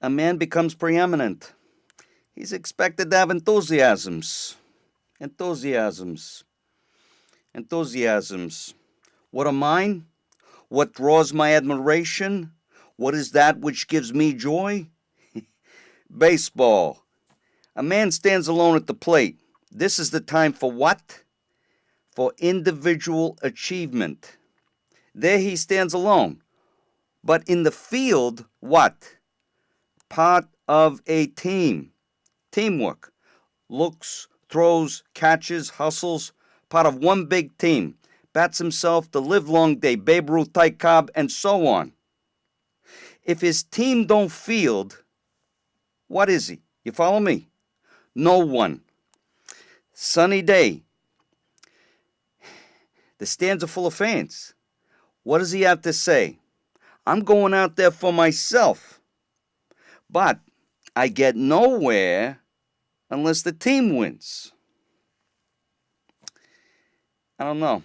a man becomes preeminent. He's expected to have enthusiasms. Enthusiasms. Enthusiasms. What are mine? What draws my admiration? What is that which gives me joy? Baseball. A man stands alone at the plate. This is the time for what? For individual achievement. There he stands alone. But in the field, what? Part of a team. Teamwork. Looks, throws, catches, hustles. Part of one big team. Bats himself the livelong day. Babe Ruth, Ty Cobb, and so on. If his team don't field, what is he? You follow me? No one. Sunny day. The stands are full of fans. What does he have to say? I'm going out there for myself. But I get nowhere unless the team wins. I don't know.